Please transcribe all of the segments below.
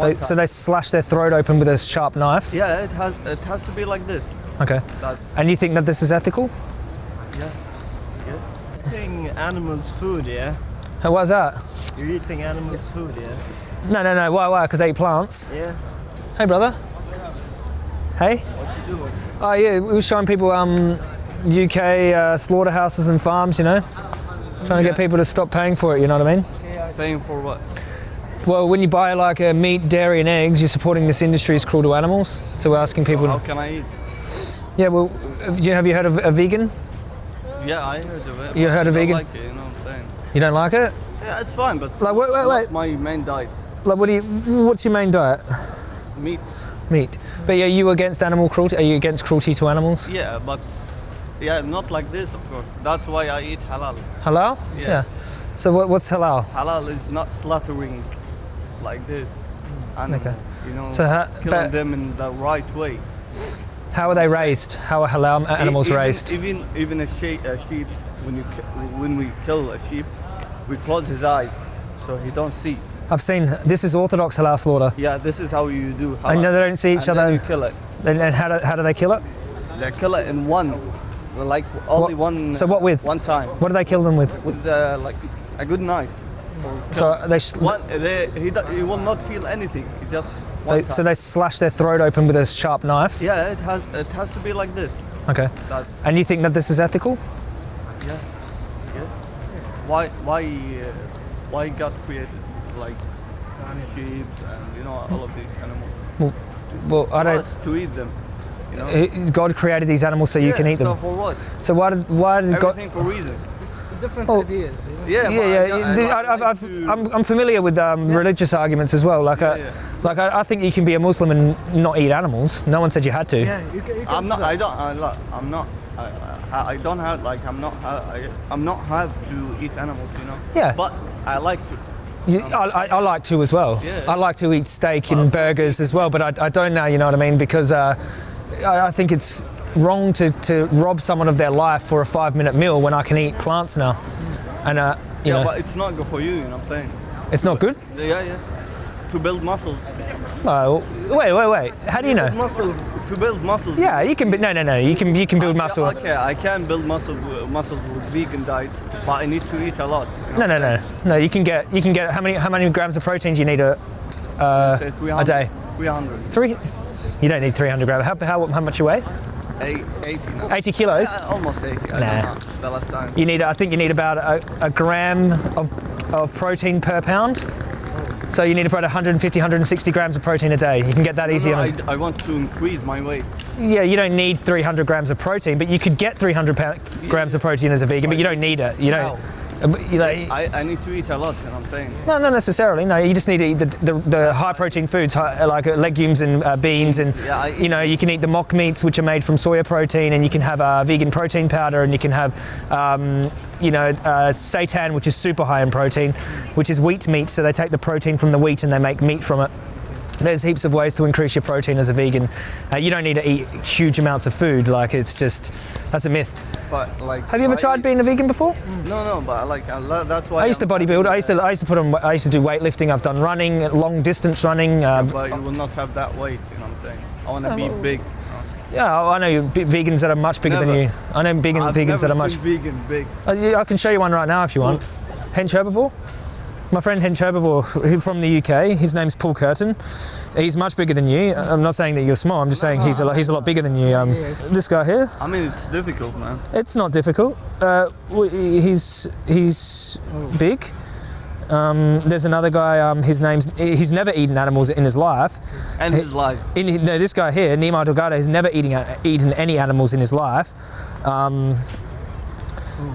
They, so they slash their throat open with a sharp knife. yeah, it has it has to be like this. Okay. That's And you think that this is ethical? yeah. Eating animals' food, yeah? Hey, Why's that? You're eating animals' food, yeah? No, no, no. Why? Why? Because they eat plants. Yeah. Hey, brother. Hey. What you doing? Oh yeah, we were showing people um, UK uh, slaughterhouses and farms. You know, trying to get people to stop paying for it. You know what I mean? Paying for what? Well, when you buy like uh, meat, dairy, and eggs, you're supporting this industry is cruel to animals. So we're asking people. How can I eat? yeah, well, have you, heard of a vegan? Yeah, I heard of it. You heard I of don't vegan? Like it, you know what I'm saying? You don't like it? Yeah, it's fine, but Like, wait, wait, wait. my main diet. Like, what do you? What's your main diet? Meat. Meat. But are you against animal cruelty? Are you against cruelty to animals? Yeah, but yeah, not like this, of course. That's why I eat halal. Halal? Yeah. So what, what's halal? Halal is not slaughtering like this animal. Okay. You know, So ha- killing them in the right way. How are they raised? How are halal animals even, raised? Even even a sheep, a sheep when you when we kill a sheep, we close his eyes so he don't see. I've seen this is orthodox halal slaughter. Yeah, this is how you do. I halal. know they don't see each and other. You kill it. And, and how, do, how do they kill it? They kill it in one, like only one. So what with? One time What do they kill them with? with uh, like a good knife. So they, One, they, he, he will not feel anything. He just they so they slash their throat open with a sharp knife. yeah, it has it has to be like this. Okay. That's And you think that this is ethical? yeah, yeah. Why why uh, why God created like sheep and you know all of these animals Well, well I don't. to eat them. You know. God created these animals so you can eat So them. So for what? So why did why did God? Everything for reasons. Different Oh. ideas. You know? Yeah, Yeah, yeah. I, I, I, I, I've, I've, I'm, I'm familiar with um, religious arguments as well. Like, Yeah, I, yeah. like I, I think you can be a Muslim and not eat animals. No one said you had to. Yeah, you can, you can I'm not. that. I don't. I, like, I'm not. I, I, I don't have like. I'm not. I, I'm not have to eat animals. You know. Yeah. But I like to. You, I, I, I like to as well. Yeah. I like to eat steak and burgers as well, but I, I don't now, you know what I mean? Because uh, I, I think it's wrong to, to rob someone of their life for a five minute meal when I can eat plants now. And, uh, you Yeah, know, but it's not good for you. You know what I'm saying? it's not good. Yeah, yeah. To build muscles. Oh, wait, wait, wait. How do you know? Muscle. To build muscles. Yeah, you can. Be, no, no, no. You can. You can build Okay, muscle. Okay, I can build muscle muscles with vegan diet, but I need to eat a lot. you know No, no, no, no. You can get. You can get. How many? How many grams of protein do you need? A 300, a day. 300. three. You don't need 300 grams. How, how, how much you weigh? Eight, 80 now. 80 kilos. Yeah, almost 80. I Nah. don't know. The last time. You need. I think you need about a, a gram of, of protein per pound. So you need about 150, 160 grams of protein a day. You can get that easy No. I, I want to increase my weight. Yeah, you don't need 300 grams of protein, but you could get 300 pa- grams of protein as a vegan, but you don't need it. You don't. uh, You know, I, I need to eat a lot, you know what I'm saying? no, not necessarily. No, you just need to eat the, the, the high protein foods hi- like uh, legumes and uh, beans, and Yeah, I- you know you can eat the mock meats which are made from soya protein, and you can have uh, vegan protein powder, and you can have um, you know uh, seitan which is super high in protein, which is wheat meat. So they take the protein from the wheat and they make meat from it. There's heaps of ways to increase your protein as a vegan. Uh, you don't need to eat huge amounts of food. Like it's just that's a myth. But like. Have you ever I tried being a vegan before? No, no, but like I lo- that's why. I used to I'm- bodybuild. I used to I used to put on. I used to do weightlifting. I've done running, long distance running. Uh, But you will not have that weight, you know what I'm saying? I want to be big. yeah, I know vegans that are much bigger than you. I know vegan, I've vegans never that are much. vegan big. Uh, yeah, I can show you one right now if you want. Hench Herbivore. My friend Hench Herbivore from the UK. His name's Paul Kerton. He's much bigger than you. I'm not saying that you're small. I'm just saying he's a lot, he's a lot bigger than you. Um, this guy here. I mean, it's difficult, man. It's not difficult. Uh, w- he's he's big. Um, there's another guy. Um, his name's he's never eaten animals in his life. And his life. In, no, this guy here, Nimai Delgado, has never eating, eaten any animals in his life. Um,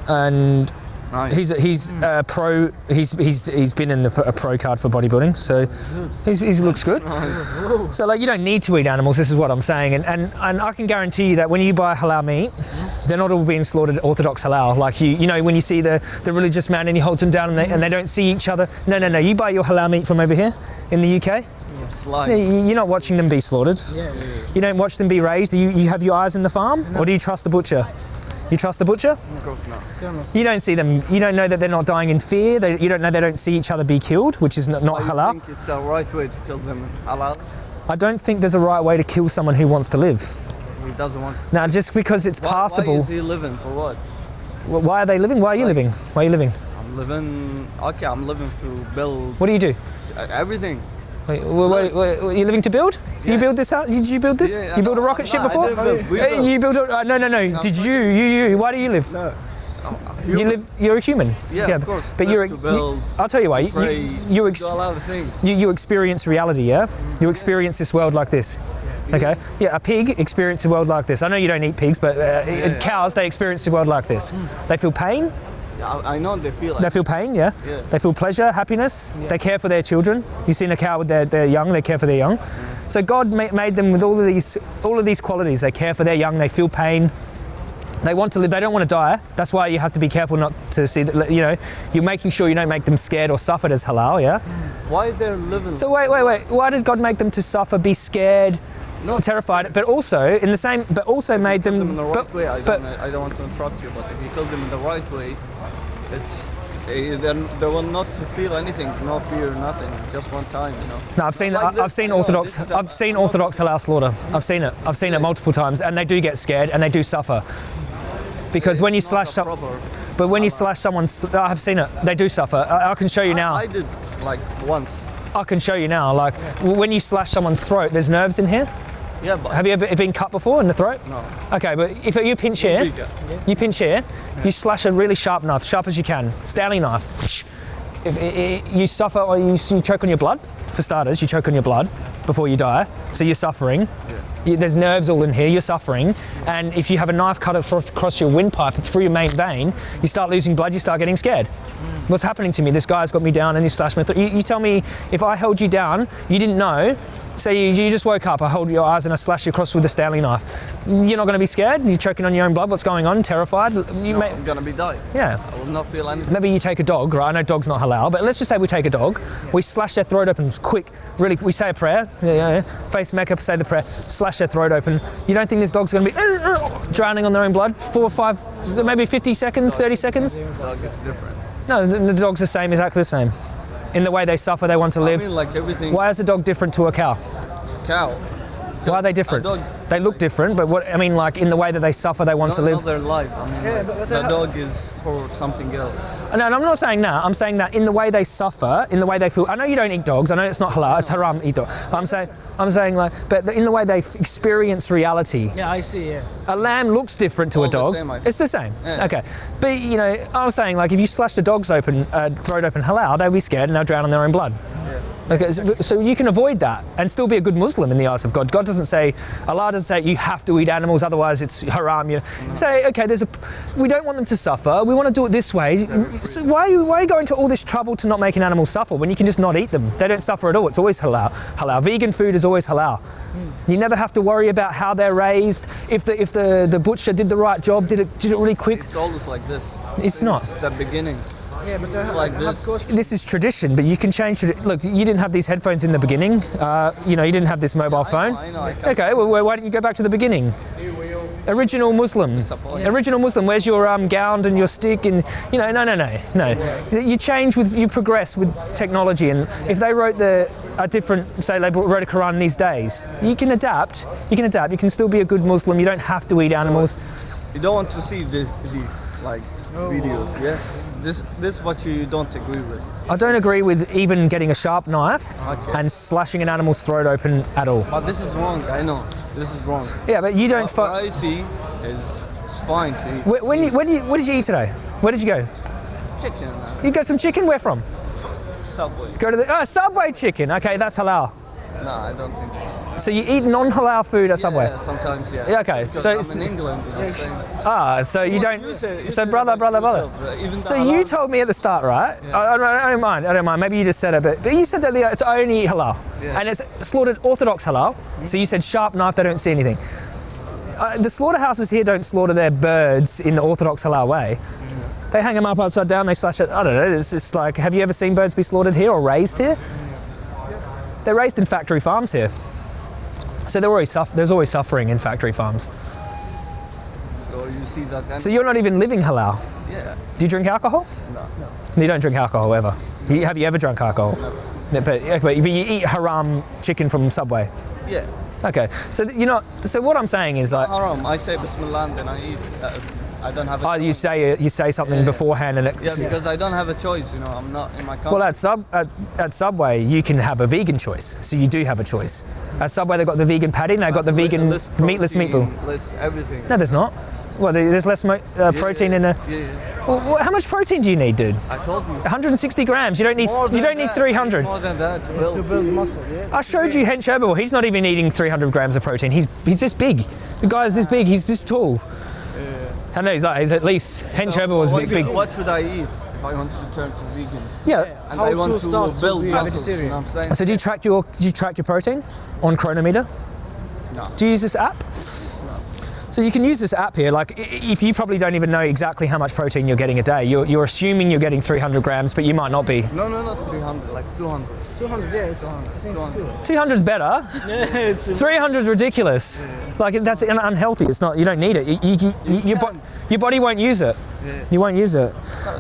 and Nice. he's he's uh, pro. He's he's he's been in the, a pro card for bodybuilding, so he's, he looks good. So like you don't need to eat animals. This is what I'm saying, and, and and I can guarantee you that when you buy halal meat, they're not all being slaughtered orthodox halal. Like you you know when you see the the religious man and he holds them down and they, and they don't see each other. No no no. You buy your halal meat from over here in the UK. Like. You- You're not watching them be slaughtered. Yeah, yeah, yeah. You don't watch them be raised. You, you have your eyes in the farm, or do you trust the butcher? You trust the butcher? Of course not. You don't see them. You don't know that they're not dying in fear. They, you don't know they don't see each other be killed, which is not, not I halal. think it's a right way to kill them. Halal. I don't think there's a right way to kill someone who wants to live. He doesn't want. To. Now, just because it's Why, passable, Why is he living for what? wh- why are they living? Why are you Like- living? Why are you living? I'm living. Okay, I'm living to build What do you do? everything. Wait, wait, wait, wait, you living to build? You build this house? Did you build this? Yeah, you build a rocket ship no, before? build. You build a, uh, no, no, no. Did you? You, you. Why do you live? No. You live. You're a human. Yeah, of course. But you're. to you- build, I'll tell you why. You, you, you, do a lot of things. you, you experience reality, yeah? You experience this world like this. Okay? Yeah, a pig experiences the world like this. I know you don't eat pigs, but uh, yeah. cows, they experience the world like this. They feel pain, I, I know they feel they feel pain, yeah? Yeah. They feel pleasure, happiness. They care for their children. You've seen a cow with their, their young, they care for their young. So God ma- made them with all of these all of these qualities. They care for their young, they feel pain. They want to live, they don't want to die. That's why you have to be careful not to see that, you know, you're making sure you don't make them scared or suffered as halal, yeah? Why they're living? So wait, wait, wait. Why did God make them to suffer, be scared, No, terrified, but also in the same, but also made them, them in the right but, way. I but don't, I don't want to interrupt you, but if you kill them in the right way, it's eh, then they will not feel anything, no fear, nothing. Just one time, you know. no, I've seen, Like I- I've seen Orthodox, a- I've seen Orthodox halal slaughter. I've seen it. I've seen it multiple times, and they do get scared and they do suffer. Because when you slash, a but when you slash someone's, I've seen it. They do suffer. I, I can show you now. I, I did like once. I can show you now. Like when you slash someone's throat, there's nerves in here. Yeah, but Have you ever been cut before in the throat? no. Okay, but if you pinch here, you pinch here, you slash a really sharp knife, sharp as you can, Stanley knife. If you suffer or you, you choke on your blood, for starters, you choke on your blood before you die, so you're suffering. You, there's nerves all in here, you're suffering. And if you have a knife cut across your windpipe through your main vein, you start losing blood, you start getting scared. Mm. What's happening to me? This guy's got me down and he slashed me. You, you tell me if I held you down, you didn't know. Say you, you just woke up, I hold your eyes and I slash you across with a Stanley knife. You're not going to be scared. You're choking on your own blood. What's going on? Terrified. You No, may, I'm gonna be dying. yeah. I will not feel anything. Maybe you take a dog, right? I know dog's not halal, but let's just say we take a dog, we slash their throat open quick, really, we say a prayer, yeah, yeah, yeah. face Mecca, say the prayer, slash their throat open. You don't think this dog's going to be drowning on their own blood? Four, five, maybe 50 seconds, 30 seconds? Dog is different. No, the, the dog's the same, exactly the same. In the way they suffer, they want to I live. mean, like everything. Why is a dog different to a cow? Cow. Why are they different? Dog, They look different, but what I mean, like in the way that they suffer, they want to don't live. their life. I mean, like, the dog is for something else. No, and I'm not saying that. I'm saying that in the way they suffer, in the way they feel. I know you don't eat dogs. I know it's not halal. It's haram to eat dog. I'm saying, I'm saying like, but in the way they f- experience reality. Yeah, I see. Yeah. A lamb looks different to All a the dog. same, it's the same. Yeah. Okay, but you know, I was saying like, if you slashed a dog's open, uh, throat open halal, they'll be scared and they'll drown in their own blood. Okay, so, you can avoid that and still be a good Muslim in the eyes of God. God doesn't say, Allah doesn't say you have to eat animals, otherwise it's haram. You say, okay, there's a, we don't want them to suffer. We want to do it this way. So why are you why are you going to all this trouble to not make an animal suffer when you can just not eat them? They don't suffer at all. It's always halal. Halal. Vegan food is always halal. You never have to worry about how they're raised. If the if the, the butcher did the right job, did it did it really quick. It's always like this. It's not. Since the beginning. Yeah, but It's like this. This is tradition, but you can change it. Look, you didn't have these headphones in the beginning. Uh, you know, you didn't have this mobile I phone. I know, I can't- Okay, well, why don't you go back to the beginning? Original Muslim. Disappointed. Original Muslim. Where's your um, gown and your stick? And you know, no, no, no, no. You change with, you progress with technology. And if they wrote the a different, say they wrote a Quran these days, you can adapt. You can adapt. You can still be a good Muslim. You don't have to eat animals. You don't want to see this, these like videos. Oh. Yes. This this is what you don't agree with. I don't agree with even getting a sharp knife Okay. and slashing an animal's throat open at all. But this is wrong. I know. This is wrong. Yeah, but you don't. What, I see is it's fine to eat When, when, you, when you, what did you eat today? Where did you go? chicken. You got some chicken? Where from? Subway. Go to the oh, Subway chicken. Okay, that's halal. No, I don't think so. So you eat non-halal food at Subway. Yeah, sometimes yeah. Yeah, okay, so I'm in England. You know what I'm saying? Ah, so you don't. you say- you so brother, brother, brother. yourself, the So you told me at the start, right? I, I, don't, I don't mind. I don't mind. Maybe you just said it, but, but you said that the, it's only halal, Yeah. and it's slaughtered Orthodox halal. So you said sharp knife. They don't see anything. Uh, the slaughterhouses here don't slaughter their birds in the Orthodox halal way. They hang them up upside down. They slash it. I don't know. It's just like, have you ever seen birds be slaughtered here or raised here? They're raised in factory farms here. So always suff- there's always suffering in factory farms. So you see that. So you're not even living halal. yeah, Do you drink alcohol? no, You don't drink alcohol ever. You, have you ever drunk alcohol? No, but, but you eat haram chicken from Subway. yeah. Okay, so you're not. So what I'm saying is like, Haram. I say Bismillah and then I eat. Uh, I don't have a oh, you say you say something Yeah, yeah. beforehand, and it, Yeah, because I don't have a choice. You know, I'm not in my country. well, at sub at, at Subway you can have a vegan choice, so you do have a choice. At Subway they've got the vegan patty, and they've got the vegan less meatless meatball. Less everything. No, there's not. Well, there's less mo- uh, protein yeah, in a. Yeah, yeah. Well, how much protein do you need, dude? I told you. 160 grams. You don't need. More You don't need that. 300. More than that to build. To build muscle, yeah. I showed you Hench Herbal. He's not even eating 300 grams of protein. He's he's this big. The guy's this big. He's this tall. I know he's like he's at least Hench Herbal was a what, big. big what should I eat if I want to turn to vegan? yeah. And How I want to to, start to build be muscles. You know what I'm saying? So do you track your do you track your protein on Cronometer? No. Do you use this app? So you can use this app here. Like, if you probably don't even know exactly how much protein you're getting a day, you're, you're assuming you're getting 300 grams, but you might not be. No, no, not 300, like 200. 200, yeah, it's, I think it's good. 200 is better. Yeah, it's 300 is ridiculous. Like that's unhealthy. It's not. You don't need it. You, you, you, your, bo- your body won't use it. Yeah. You won't use it.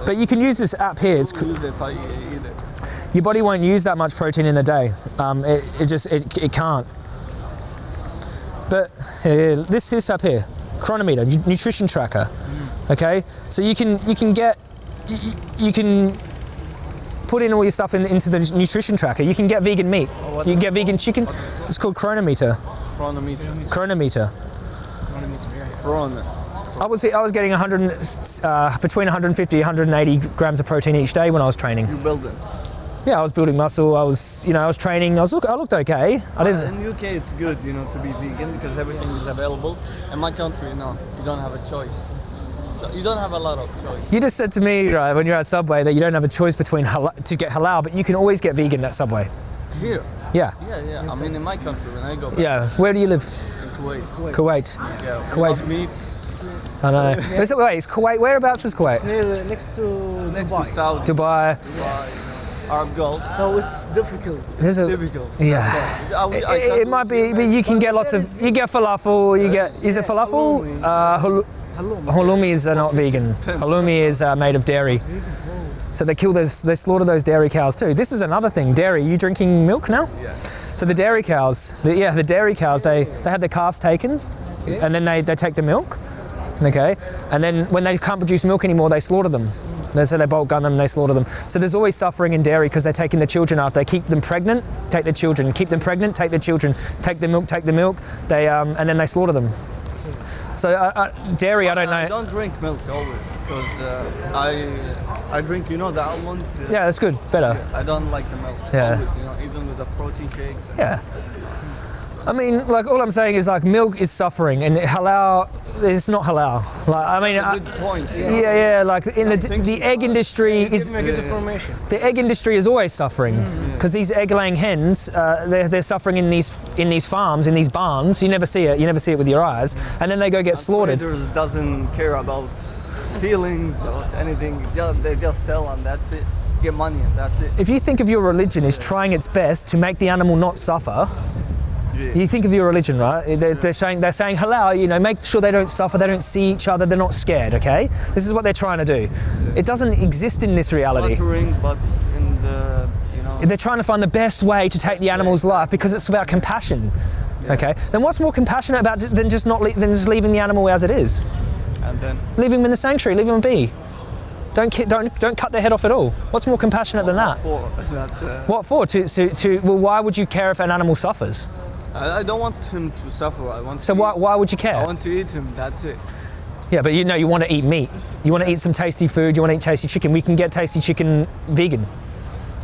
But you can use this app here. It's, use it if I eat it? your body won't use that much protein in a day. Um, it, it just it, it can't. But here, this this up here, Cronometer, nutrition tracker. Okay, so you can you can get you, can put in all your stuff in, into the nutrition tracker. You can get vegan meat. what You can get vegan chicken. It's called Cronometer. Cronometer. Cronometer. Chron. I was I was getting 100 uh, between 150 180 grams of protein each day when I was training. You build it. Yeah, I was building muscle. I was you know I was training. I was look I looked okay. I didn't. In UK, it's good, you know, to be vegan because everything is available. In my country, you know, you don't have a choice. You don't have a lot of choice. You just said to me right, when you're at Subway that you don't have a choice between halal, to get halal, but you can always get vegan at Subway. Here, Yeah. yeah, yeah. I mean, in my country, when I go back Yeah. Where do you live? in Kuwait, Kuwait. yeah, Kuwait. Kuwait meat I know. Is it, wait, is Kuwait. Whereabouts is Kuwait? It's near, uh, next to next Dubai. to Saudi, Dubai. Dubai, Arab Gulf. So it's difficult. There's a, Difficult. yeah. I, It, I it- it might be, but you can get lots of. You get falafel. You get. Is it falafel? Uh, hul- halloumi is uh, not vegan. Halloumi is uh, made of dairy. So they kill those. They slaughter those dairy cows too. This is another thing. Dairy. You drinking milk now? Yeah. So the dairy cows. The, yeah, the dairy cows. They they had their calves taken, and then they, they take the milk. Okay, and then when they can't produce milk anymore, they slaughter them. They so they bolt gun them, they slaughter them. So there's always suffering in dairy because they're taking the children after. They keep them pregnant, take the children, keep them pregnant, take the children, take the milk, take the milk. They um, and then they slaughter them. So uh, uh, dairy, I don't know. I don't drink milk always because uh, I I drink, you know, the almond. uh, Yeah, that's good, better. I don't like the milk. Yeah. Always, you know, even with the protein shakes. and- Yeah. I mean, like all I'm saying is like milk is suffering, and halal, it's not halal. Like I mean, I- Good point. yeah, yeah. Like in the the egg industry is Give me good the egg industry is always suffering because these egg-laying hens, uh, they're, they're suffering in these in these farms, in these barns. You never see it. You never see it with your eyes, and then they go get slaughtered. Traders doesn't care about feelings or anything. They just sell and that's it. Get money and that's it. If you think of your religion as trying its best to make the animal not suffer, you think of your religion, right? They're, they're saying they're saying halal. You know, make sure they don't suffer, they don't see each other, they're not scared. Okay, this is what they're trying to do. It doesn't exist in this reality. Slaughtering, but in the you know. They're trying to find the best way to take the animal's life because it's about compassion. Okay, then what's more compassionate about than just not than just leaving the animal as it is? and then Leave him in the sanctuary. Leave him be. Don't don't don't cut their head off at all. What's more compassionate than that? for that's. Uh, What for? To, to, to well, why would you care if an animal suffers? I, I don't want him to suffer. I want. So to why, why would you care? I want to eat him. That's it. Yeah, but you know you want to eat meat. You want to eat some tasty food. You want to eat tasty chicken. We can get tasty chicken vegan.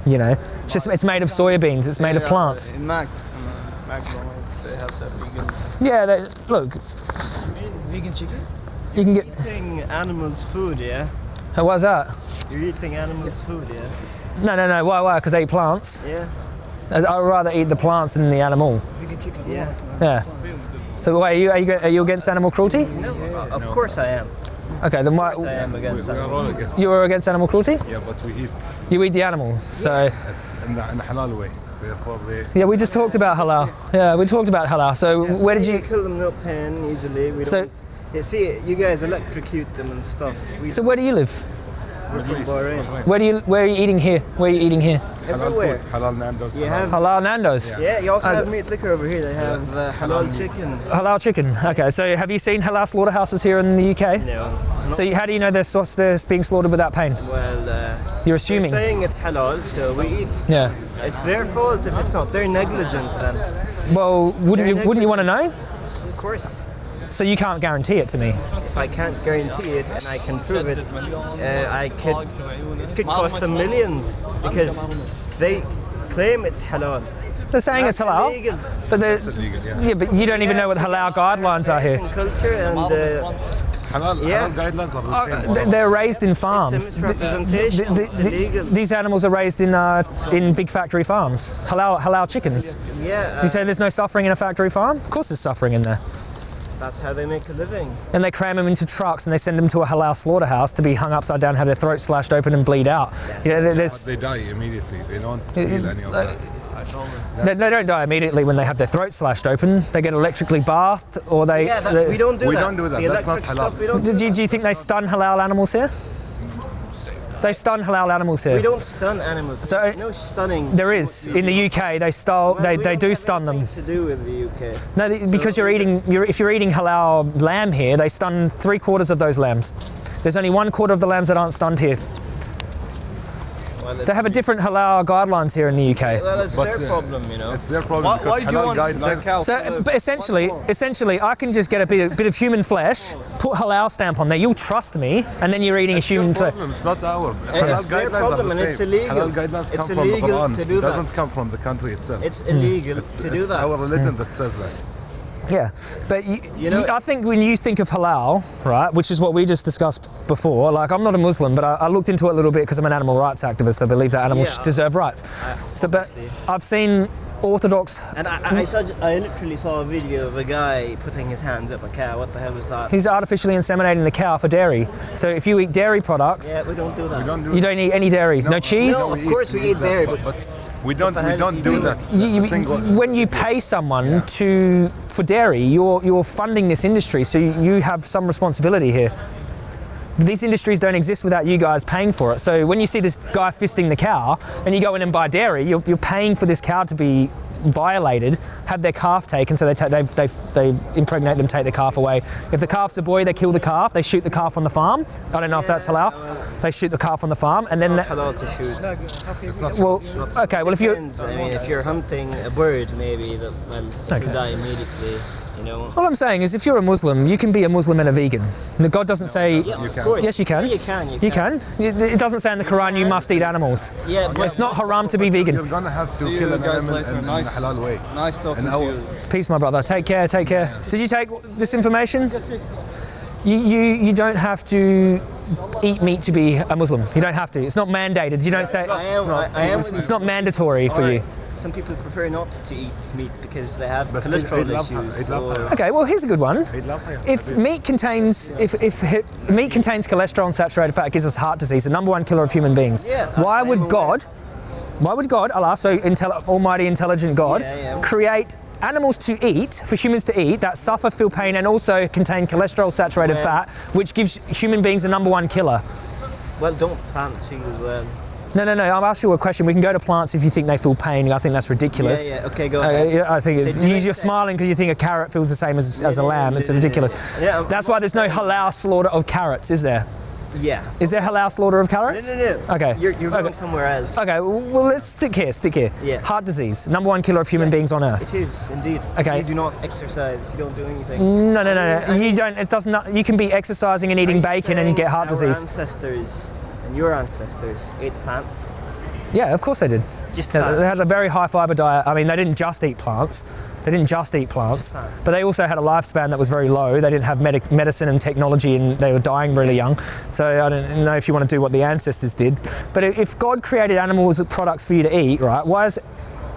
You know, it's just it's made of soybeans. It's made of Yeah, plants. In Mac, uh, McDonald's, they have that vegan. Yeah, they, look, Vegan chicken? you can get. Eating animals' food, yeah? Why's that? You're eating animals' food, yeah? No, no, no. Why? Why? Because they eat plants. Yeah. I'd rather eat the plants than the animal. Vegan chicken, yeah. Yeah. So wait, are you, are you, are you against animal cruelty? No, uh, of course I am. Okay, then why? Of course I am against We are animals. all against. You are against animal cruelty? Yeah, but we eat You eat the animals. So it's in the, in the halal way. Therefore, they yeah, we just talked about halal. Yeah, we talked about halal. So where did We you? kill them no pain easily. We So don't You see, you guys electrocute them and stuff. We So where do you live? We're from Bahrain. Where do you where are you eating here? Where are you eating here? Halal Everywhere. food, halal Nando's. You halal- have Halal Nando's. Yeah, you also Uh, have meat liquor over here. They have uh, halal chicken. Halal chicken. Okay, so have you seen halal slaughterhouses here in the UK? No. So you- how do you know they're, sauce, they're being slaughtered without pain? Well, uh, You're assuming. they're saying it's halal, so we eat. Yeah. It's their fault if it's not. They're negligent then. Well, wouldn't They're wouldn't you want to know? Of course, So you can't guarantee it to me. if I can't guarantee it and I can prove it, uh, I could. It could cost them millions because they claim it's halal. They're saying That's it's halal, illegal. but they're illegal, yeah. yeah, but you don't even know what halal guidelines are here. Culture and uh, Halal, Yeah. halal guidelines are the same. th- they're raised in farms. misrepresentation. Th- th- It's th- illegal. These animals are raised in uh, in big factory farms. Halal halal chickens. yeah, You uh, say there's no suffering in a factory farm? Of course there's suffering in there. That's how they make a living. And they cram them into trucks and they send them to a halal slaughterhouse to be hung upside down, have their throats slashed open and bleed out. You know, there- They die immediately. They don't feel any of that. they, they don't die immediately when they have their throats slashed open. They get electrically bathed or they. Yeah, that, they- we don't do We that. don't do that. The That's not halal. stuff we don't do, do. you, do you think they stun halal animals here? They stun halal animals here. We don't stun animals. So, There's no stunning. There is in the UK. They stole. Well, They, they do stun them. To do with the UK. No, th- because you're eating. You're, if you're eating halal lamb here, they stun three quarters of those lambs. There's only one quarter of the lambs that aren't stunned here. Well, They have a different halal guidelines here in the UK. well, it's But, their uh, problem, you know. It's their problem Why, because why do you halal want the guidelines. cow? So, but essentially, essentially, I can just get a bit, bit of human flesh, put halal stamp on there. You'll trust me, and then you're eating It's a human. your flesh. problem. It's not ours. it's Halal their guidelines are problem the and same. it's illegal. Halal guidelines It's come from the illegal Quran. to It doesn't come from the country itself. It's illegal it's, to do it's that. our religion that says Yeah, but you, You know- I think when you think of halal, right, which is what we just discussed before. Like, I'm not a Muslim, but I, I looked into it a little bit because I'm an animal rights activist. I believe that animals Yeah. deserve rights. So, but. I've seen orthodox. And I, I, saw, I literally saw a video of a guy putting his hands up a cow. What the hell was that? He's artificially inseminating the cow for dairy. So if you eat dairy products, Yeah, we don't do that. that. Don't do you don't eat any dairy. No, cheese. No, of course we eat dairy, but- we don't. We don't do doing? that. You- you- The thing was- when you pay someone to for dairy, you're you're funding this industry, so you, you have some responsibility here. These industries don't exist without you guys paying for it. So when you see this guy fisting the cow, and you go in and buy dairy, you're, you're paying for this cow to be violated, have their calf taken, so they, ta- they, they, they impregnate them, take the calf away. If the calf's a boy, they kill the calf, they shoot the calf on the farm. I don't know if that's halal. They shoot the calf on the farm, and then, It's that, not halal to shoot. well, okay, well if you Depends. I mean, if you're hunting a bird, maybe that well, it Okay. will die immediately. You know. All I'm saying is, if you're a Muslim, you can be a Muslim and a vegan. God doesn't say. Yeah, of can. Yes, you can. Yeah, you can. You, You can. It it doesn't say in the Quran you must eat animals. Yeah, but It's not haram to be vegan. You're gonna have to See kill you an animal later. in, in a Nice, halal way. nice talking to you. Peace, my brother. Take care. Take care. Did you take this information? You, you you don't have to eat meat to be a Muslim. You don't have to. It's not mandated. You don't say. I am. I, I am. with It's not mandatory for you. Alright, Some people prefer not to eat meat because they have But cholesterol Eid al-Adha, issues. Eid al-Adha. or- Okay. Well, here's a good one. If meat contains if, if hi- meat contains cholesterol and saturated fat, it gives us heart disease, the number one killer of human beings. Yeah, why I'm would aware. God, why would God, Allah, so intel- Almighty, intelligent God, Yeah, yeah. create animals to eat for humans to eat that suffer, feel pain, and also contain cholesterol, saturated Well- fat, which gives human beings the number one killer? Well, don't plants feel well? No, no, no. I'll ask you a question. We can go to plants if you think they feel pain. I think that's ridiculous. Yeah, yeah. Okay, go Uh, ahead. yeah, I think it's, So you- you're smiling because you think a carrot feels the same as, as a lamb. yeah, It's yeah, yeah, ridiculous. yeah. Yeah, I'm- That's why there's no halal slaughter of carrots, is there? Yeah. Is there halal slaughter of carrots? no, no. No. Okay. You're, you're going Okay. somewhere else. Okay, well, let's stick here, stick here. Yeah. Heart disease, number one killer of human Yes, beings on earth. It is indeed. Okay. You do not exercise if you don't do anything. No, no, no, I no. mean- You don't, it does not, you can be exercising and eating bacon and get heart our disease. ancestors and your ancestors ate plants. Yeah, of course they did. Just Yeah, they had a very high fiber diet. I mean, they didn't just eat plants. They didn't just eat plants, Just plants. but they also had a lifespan that was very low. They didn't have medic- medicine and technology, and they were dying really young. So I don't know if you want to do what the ancestors did. But if God created animals products for you to eat, right? Why is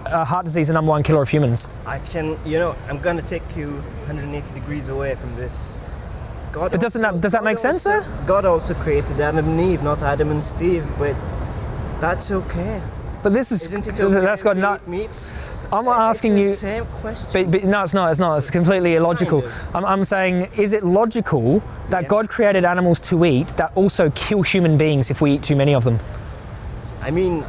uh, heart disease the number one killer of humans? I can, you know, I'm gonna take you 180 degrees away from this. God But doesn't also- that- does that God make sense, also- God also created Adam and Eve, not Adam and Steve, but that's okay. But this is Isn't it okay that's got not. eat meats? I'm It's asking the you. Same question. But, but no, it's not. It's not. It's completely illogical. Kind of. I'm, I'm saying, is it logical that Yeah. God created animals to eat that also kill human beings if we eat too many of them? I mean,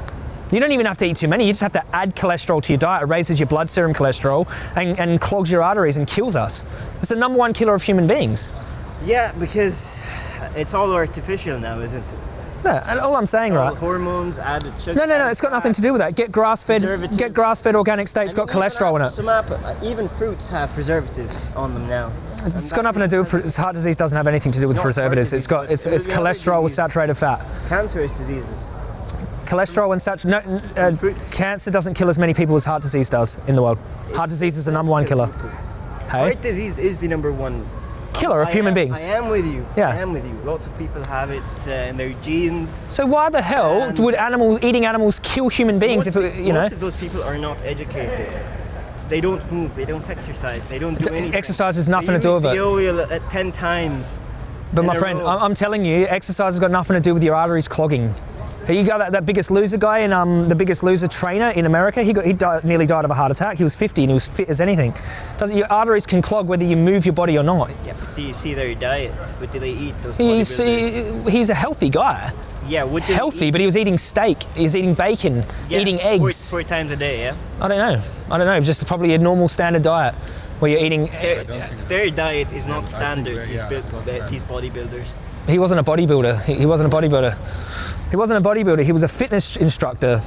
You don't even have to eat too many. You just have to add cholesterol to your diet. It raises your blood serum cholesterol and, and clogs your arteries and kills us. It's the number one killer of human beings. Yeah, because it's all artificial now, isn't it? Yeah, and all I'm saying, All right? hormones added sugar. No, no, no. It's got nothing to do with that. Get grass-fed. Preservatives. Get grass-fed organic steaks. I mean, got cholesterol in it. Some apple, uh, even fruits have preservatives on them now. It's, it's got nothing to do with heart disease. Doesn't have anything to do with preservatives. It's got it's it's cholesterol with saturated fat. cancerous diseases. Cholesterol and such. No, uh, fruits. cancer doesn't kill as many people as heart disease does in the world. Heart disease is the number one killer. Hey, Heart disease is the number one killer of I human am- beings. I am with you. Yeah. I am with you. Lots of people have it uh, in their genes. So why the hell would animals eating animals kill human beings? If it, you know, most of those people are not educated. They don't move. They don't exercise. They don't do anything. exercise has They nothing to do with the it. oil at ten times. but my friend, I'm telling you, exercise has got nothing to do with your arteries clogging. You got that, that biggest loser guy and um, the biggest loser trainer in America. He got he died, nearly died of a heart attack. He was 50 and he was fit as anything. Doesn't your arteries can clog whether you move your body or not? Yeah, do you see their diet? What do they eat? Those He's he, he's a healthy guy, yeah, would healthy, eat? but he was eating steak. He was eating bacon, Yeah, eating eggs. four, times a day. Yeah, I don't know. I don't know. Just probably a normal standard diet where you're eating. their, their diet is not standard. that- these, yeah, buil- it's not standard. these bodybuilders. He wasn't a bodybuilder. He, he wasn't a bodybuilder. He wasn't a bodybuilder. He was a fitness instructor.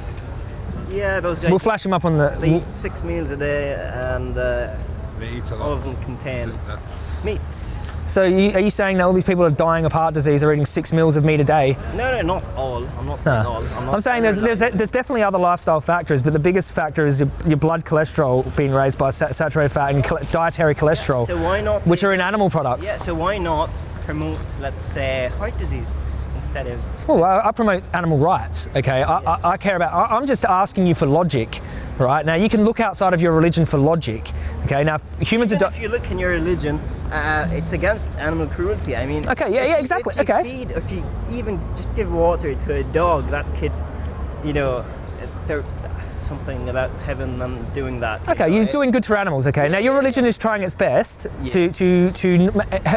Yeah, those guys. We'll flash him up on the. they eat six meals a day, and uh, They eat a all lot. of them contain That's meats. So you, are you saying that all these people are dying of heart disease are eating six meals of meat a day? No, no, not all. I'm not saying all. I'm, not I'm saying there's, there's there's definitely other lifestyle factors, but the biggest factor is your, your blood cholesterol being raised by sa- saturated fat and chole- dietary cholesterol, So why not? which are in animal products. Yeah. So why not promote, let's say, heart disease instead of? Well, I, I promote animal rights. Okay, I, I, I care about. I, I'm just asking you for logic, right? Now you can look outside of your religion for logic. Okay, now humans are. Even Di- if you look in your religion, uh, it's against animal cruelty. I mean. Okay, yeah, yeah, exactly, If you okay. feed, if you even just give water to a dog, that kid, you know, there's something about heaven and doing that. you Okay, know, you're it- doing good for animals. Okay, now your religion is trying its best to to to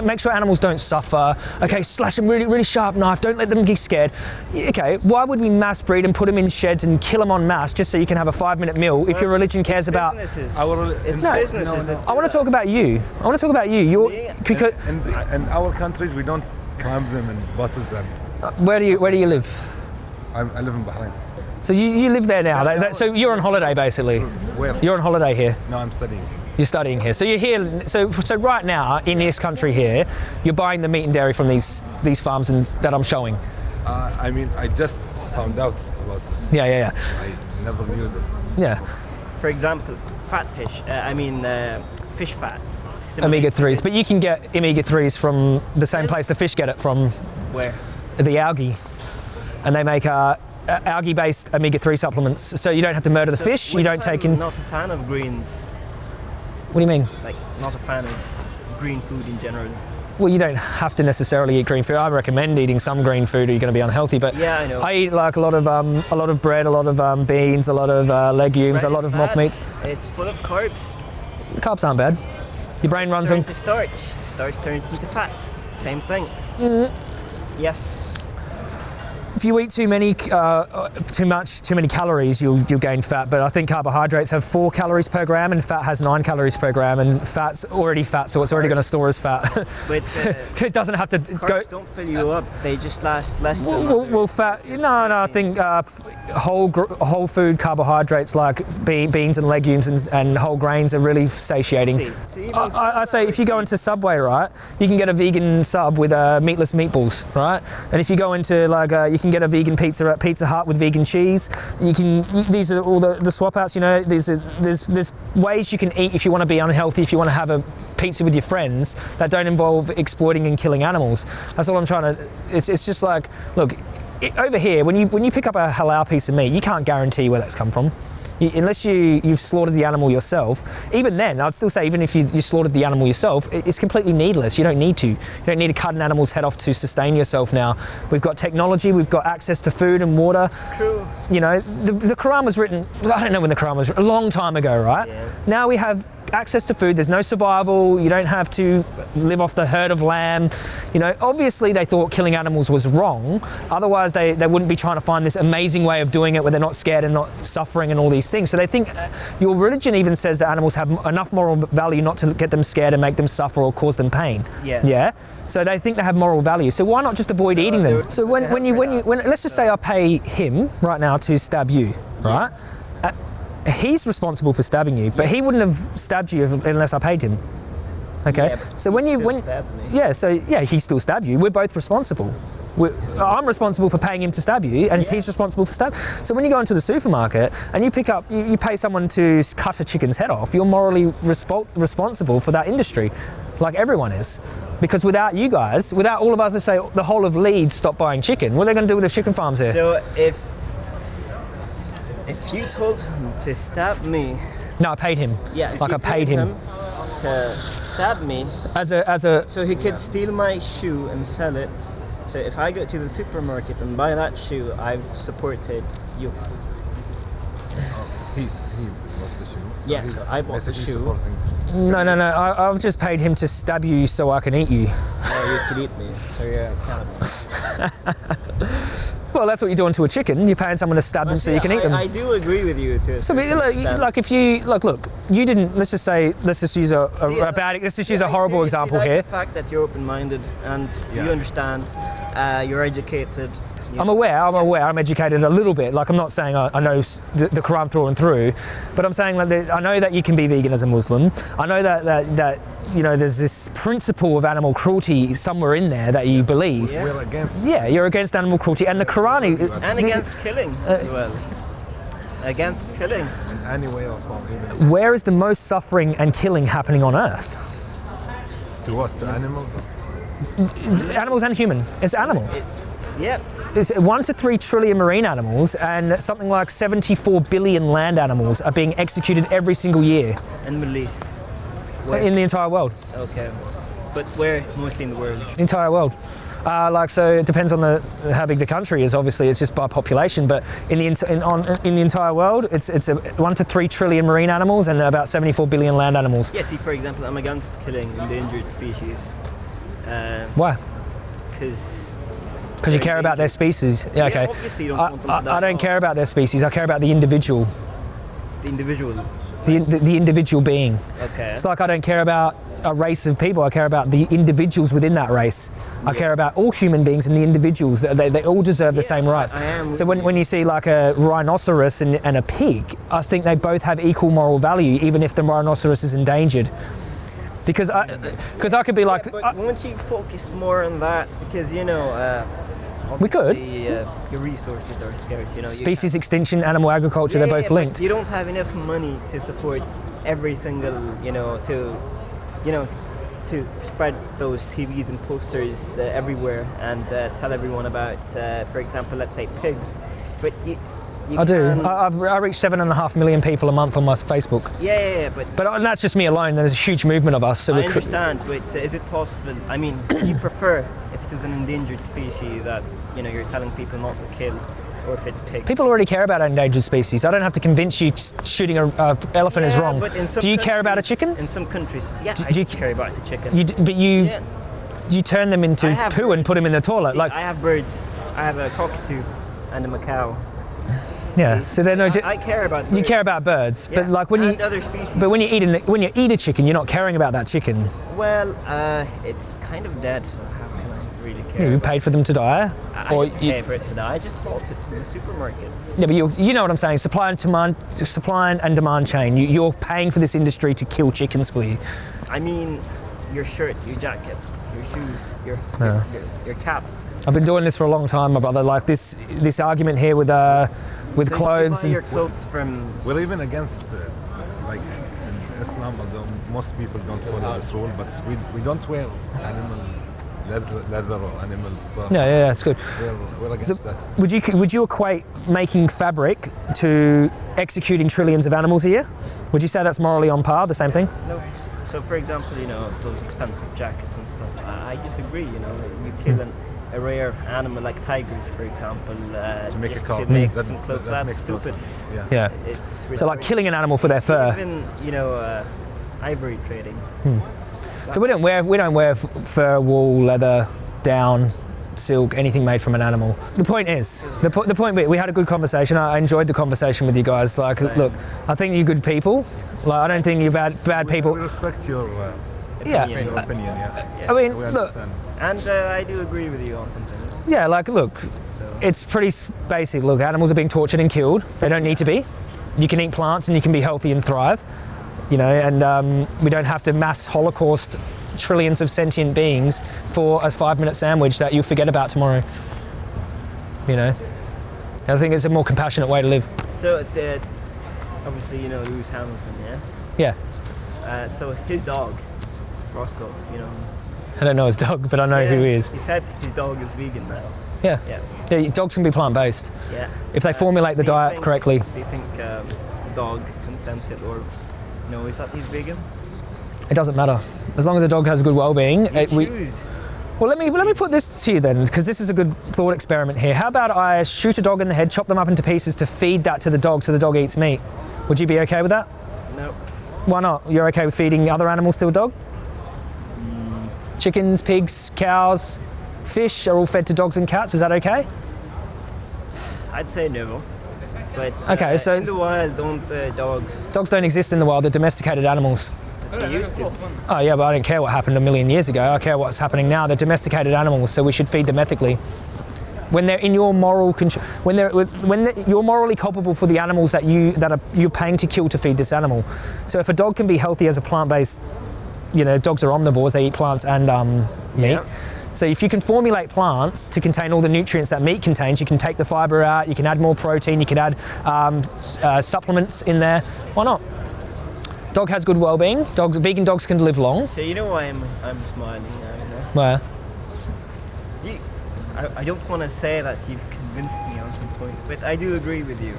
make sure animals don't suffer. Okay, slash them really really sharp knife. Don't let them get scared. Okay, why would we mass breed and put them in sheds and kill them en masse just so you can have a five minute meal if your religion cares It's about? businesses. Our- it's No. businesses No, no. I want to talk about you. I want to talk about you. You're Me? because in, in our countries we don't climb them in buses and uh, where do you where do you live? I, I live in Bahrain. So you, you live there now. That, that, so you're on holiday basically. Where? You're on holiday here. No, I'm studying. You're studying here. So you're here. So so right now in this country here, you're buying the meat and dairy from these these farms and that I'm showing. Uh, I mean, I just found out about this. Yeah, yeah, yeah. I never knew this. yeah. Yeah. For example, fat fish. Uh, I mean, uh, fish fat. Omega 3s, but you can get omega threes from the same place the fish get it from, Where? the algae, and they make uh, algae-based omega three supplements. So you don't have to murder the So, fish. You don't take in. Not a fan of greens. What do you mean? Like, not a fan of green food in general. Well, you don't have to necessarily eat green food. I recommend eating some green food, or you're going to be unhealthy. But Yeah, I know. I eat like a lot of um, a lot of bread, a lot of um, beans, a lot of uh, legumes, a lot of mock meats. It's full of carbs. The carbs aren't bad. Your brain runs on. Turns to starch. Starch turns into fat. Same thing. Mm-hmm. Yes. If you eat too many, uh, too much, too many calories, you'll you'll gain fat. But I think carbohydrates have four calories per gram, and fat has nine calories per gram. And fat's already fat, so it's already going to store as fat. But uh, it doesn't have to go. carbs don't fill you up. They just last less. Well, well, well, fat. No, no. I think uh, whole whole food carbohydrates like be- beans and legumes and, and whole grains are really satiating. See, see, I, I, I say if you go into Subway, right, you can get a vegan sub with uh, meatless meatballs, right? And if you go into like, uh, you can get a vegan pizza at Pizza Hut with vegan cheese. You can. These are all the, the swap outs. You know, there's a, there's there's ways you can eat if you want to be unhealthy. If you want to have a pizza with your friends that don't involve exploiting and killing animals. That's all I'm trying to. It's, it's just like, look, it, over here when you when you pick up a halal piece of meat, you can't guarantee where that's come from. You, unless you you've slaughtered the animal yourself, even then, I'd still say even if you, you slaughtered the animal yourself, it- it's completely needless. You don't need to. You don't need to cut an animal's head off to sustain yourself. Now we've got technology, we've got access to food and water. True. You know, the, the Quran was written. I don't know when the Quran was written, a long time ago, right? Yeah. Now we have access to food. There's no survival. You don't have to live off the herd of lamb. You know, obviously they thought killing animals was wrong. Otherwise, they, they wouldn't be trying to find this amazing way of doing it where they're not scared and not suffering and all these things. So they think uh, your religion even says that animals have enough moral value not to get them scared and make them suffer or cause them pain. Yes. Yeah. So they think they have moral value. So why not just avoid So eating them? So when, when you when you when let's just say I pay him right now to stab you, right? Uh, he's responsible for stabbing you, but he wouldn't have stabbed you if, unless I paid him. Okay. Yeah, so he when you still when me. yeah, so yeah, he still stabbed you. We're both responsible. We're, I'm responsible for paying him to stab you, and he's responsible for stab. So when you go into the supermarket and you pick up, you, you pay someone to cut a chicken's head off, you're morally respo- responsible for that industry, like everyone is. Because without you guys, without all of us, let's say the whole of Leeds stop buying chicken, what are they going to do with the chicken farms here? So if you told him to stab me, no, I paid him. yeah, if like you I paid him, to stab me, as a as a so he could steal my shoe and sell it. So if I go to the supermarket and buy that shoe, I've supported you. He's, he bought the shoe. So Yeah, he's so I bought the shoe. No, no, no. I, I've just paid him to stab you so I can eat you. Or you could eat me. So you're a cannibal. Well, that's what you're doing to a chicken. You're paying someone to stab them so you can eat I, them. I do agree with you to a So, like, like if you like, look, you didn't. Let's just say, let's just use a, a, See, a uh, bad. Let's just yeah, use a I horrible seriously example like here. The fact that you're open-minded and Yeah. you understand, uh, you're educated. You I'm aware. I'm Yes. aware. I'm educated a little bit. Like I'm not saying I, I know the, the Quran through and through, but I'm saying like that I know that you can be vegan as a Muslim. I know that that that you know there's this principle of animal cruelty somewhere in there that you believe. Yeah. We're against Yeah, you're against animal cruelty, and the Quran. And the- against killing Uh, as well. Against killing. in any way or form, even Where is the most suffering and killing happening on Earth? to what? To animals? Animals and human. It's animals. Yeah. It's one to three trillion marine animals and something like 74 billion land animals are being executed every single year In the Middle East. Where? in the entire world. okay. But where? Mostly in the world. The entire world. Uh, like so, it depends on the how big the country is. Obviously, it's just by population. But in the in, on, in the entire world, it's it's a one to three trillion marine animals and about 74 billion land animals. Yeah, see, for example, I'm against killing endangered species. Why? Because Because you care about their species. Yeah, okay. obviously you don't I, want them to die I don't care about their species. I care about the individual, the individual. the, the, the individual being. Okay. It's like I don't care about a race of people. I care about the individuals within that race. I care about all human beings and the individuals. They, they all deserve the Yeah, same rights. I- I am so when, you. when you see like a rhinoceros and, and a pig, I think they both have equal moral value, even if the rhinoceros is endangered. Because I, because I could be like, but I- once you focus more on that, because you know, uh, We could. Uh, your resources are scarce. You know, you species extinction, animal agriculture, Yeah, they're yeah, both linked. You don't have enough money to support every single, you know, to, you know, to spread those TVs and posters uh, everywhere and uh, tell everyone about, uh, for example, let's say pigs. But you, you I do. I, I've, I reach seven and a half million people a month on my Facebook. yeah, yeah, yeah, but But uh, that's just me alone. There's a huge movement of us. So I understand. But uh, is it possible? I mean, you prefer it was an endangered species that you know you're telling people not to kill, or if it's pigs? People already care about endangered species. I don't have to convince you shooting an elephant is wrong. But in some Do you care about a chicken? In some countries, yeah, Do- I do you- care about a chicken. You, d- but you yeah. you turn them into I have poo and put them in the toilet. See, like I have birds. I have a cockatoo and a macaw. yeah, see, so they're no. I, I care about. you birds. care about birds, Yeah, but like when you other species. but when you eat an, when you eat a chicken, you're not caring about that chicken. well, uh, it's kind of dead. So how can I really care? You paid for them to die, I or didn't you, pay for it to die. I just bought it from the supermarket. yeah, but you you know what I'm saying. Supply and demand, supply and demand chain. You, you're paying for this industry to kill chickens for you. I mean, your shirt, your jacket, your shoes, your Yeah. your, your, your cap. I've been doing this for a long time, my brother. Like this this argument here with uh with So clothes You buy and your clothes from. We're even against, uh, like in Islam, although most people don't follow this rule, but we, we don't wear animal leather, leather or animal fur. Yeah, yeah, that's good. We're, we're So that. would you would you equate making fabric to executing trillions of animals a year? Would you say that's morally on par, the same thing? No. So, for example, you know those expensive jackets and stuff. I, I disagree. You know, you kill an, a rare animal like tigers, for example, uh, To make just car. to make That- some clothes. that That's makes no stupid. Yeah. Yeah. It's So like killing an animal for their fur. Even you know uh, ivory trading. So we don't wear we don't wear fur, wool, leather, down, silk, anything made from an animal. The point is, the, po- the point be, we had a good conversation. I I enjoyed the conversation with you guys. Like, Same. look, I think you're good people. Like, I don't think you're bad bad We- people. We respect your, uh, Yeah. opinion. your opinion, yeah. I mean, We look. And uh, I do agree with you on some things. yeah, like, look, So it's pretty basic. Look, animals are being tortured and killed. They don't need to be. You can eat plants and you can be healthy and thrive. You know, and um, we don't have to mass holocaust trillions of sentient beings for a five-minute sandwich that you'll forget about tomorrow. You know, I think it's a more compassionate way to live. so the, obviously you know Lewis Hamilton, yeah. Yeah, Uh, so his dog, Roscoe, you know. I don't know his dog, but I know who he is. He said his dog is vegan now. Yeah, Yeah. yeah. Dogs can be plant-based Yeah. if they Uh, formulate the diet think- correctly. Do you think um, the dog consented or no? Is that he's vegan? It doesn't matter as long as the dog has a good well-being. It- we- Well, let me let me put this to you then, because this is a good thought experiment here. How about I shoot a dog in the head, chop them up into pieces to feed that to the dog, so the dog eats meat? Would you be okay with that? No. Why not? You're okay with feeding other animals to a dog? Mm. Chickens, pigs, cows, fish are all fed to dogs and cats. Is that okay? I'd say no. But uh, Okay, so in the wild, don't uh, dogs? Dogs don't exist in the wild. They're domesticated animals. They used to. Oh yeah, but I don't care what happened a million years ago. I care what's happening now. They're domesticated animals, so we should feed them ethically. When they're in your moral control, when they're when they're, you're morally culpable for the animals that you that are you're paying to kill to feed this animal. So if a dog can be healthy as a plant-based, you know, dogs are omnivores. They eat plants and um, meat. Yeah. So if you can formulate plants to contain all the nutrients that meat contains, you can take the fiber out. You can add more protein. You can add um, uh, supplements in there. Why not? Dog has good well-being. Dogs, vegan dogs can live long. So you know why I'm I'm smiling now. You know? Where? You, I, I don't want to say that you've convinced me on some points, but I do agree with you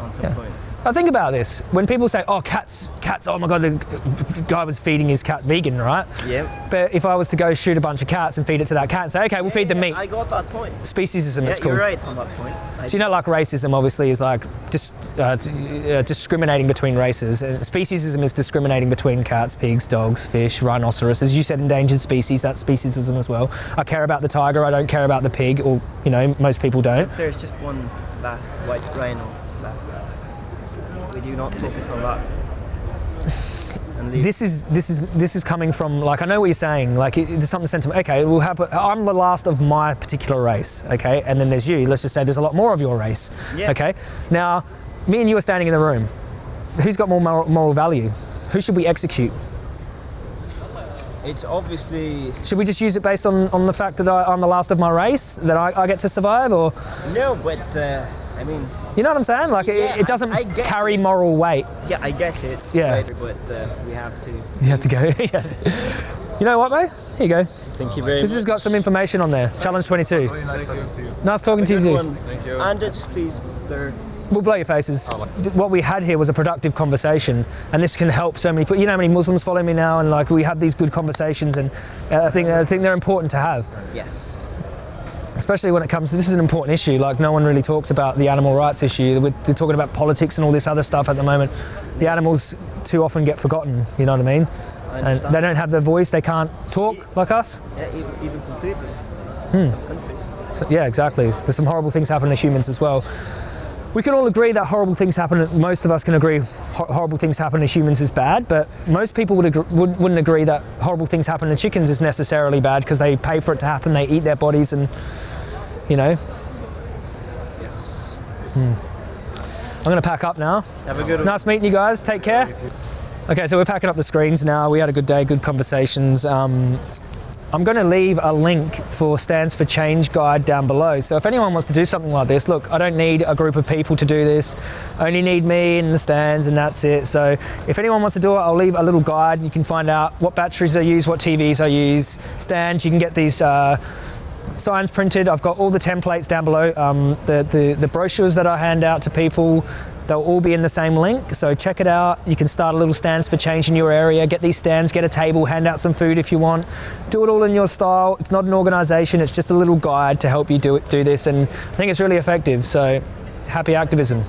on some Yeah. points. Now think about this. When people say, "Oh, cats, cats," oh my god, the guy was feeding his cat vegan, right? Yeah. But if I was to go shoot a bunch of cats and feed it to that cat and say, "Okay, we'll feed them Yeah, meat," I got that point. speciesism, Yeah, it's called. you're right on that point. I, So you know, like racism, obviously, is like dis- uh, uh, discriminating between races. And speciesism is discriminating between cats, pigs, dogs, fish, rhinoceros. As you said, endangered species. That's speciesism as well. I care about the tiger. I don't care about the pig, or you know, most people don't. if there's just one last white rhino would you not focus on that? This is this is this is coming from like I know what you're saying. Like it, there's something sentiment. Okay, we'll have. I'm the last of my particular race. Okay, and then there's you. Let's just say there's a lot more of your race. Yeah. Okay. Now, me and you are standing in the room. Who's got more moral, moral value? Who should we execute? It's obviously Should we just use it based on, on the fact that I, I'm the last of my race, that I, I get to survive, or no, but uh, I mean, you know what I'm saying? Like Yeah, it, it doesn't I- I carry it. moral weight. yeah, I get it. Yeah. but uh, we have to. You have to go. You you know what, mate? Here you go. Thank you very much. This has got some information on there. Challenge 22. Very nice talking to you. Nice talking to you. too. Thank you. And uh, just please blur. We'll blow your faces. What we had here was a productive conversation, and this can help so many people. You know how many Muslims follow me now, and like we have these good conversations, and uh, I think I think they're important to have, Yes. Especially when it comes to this is an important issue. Like no one really talks about the animal rights issue. We're, we're talking about politics and all this other stuff at the moment. The animals too often get forgotten. You know what I mean? I And they don't have their voice. They can't talk like us. Yeah, even, even some people, Hmm. some countries. So, yeah, exactly. There's some horrible things happen to humans as well. We can all agree that horrible things happen. Most of us can agree ho- horrible things happen to humans is bad, but most people would agree, would, wouldn't agree that horrible things happen to chickens is necessarily bad because they pay for it to happen. They eat their bodies, and you know. Yes. I'm going to pack up now. Have a good one. Nice meeting you guys. Take care. Okay, so we're packing up the screens now. We had a good day, good conversations. Um, I'm going to leave a link for Stands for Change guide down below. So if anyone wants to do something like this, look, I don't need a group of people to do this. I only need me and the stands and that's it. So if anyone wants to do it, I'll leave a little guide. You can find out what batteries I use, what TVs I use, stands. You can get these uh, signs printed. I've got all the templates down below. Um, the, the, the brochures that I hand out to people, they'll all be in the same link. So check it out. You can start a little stands for change in your area. Get these stands, get a table, hand out some food if you want. Do it all in your style. It's not an organization. It's just a little guide to help you do it, do this. And I think it's really effective. So happy activism.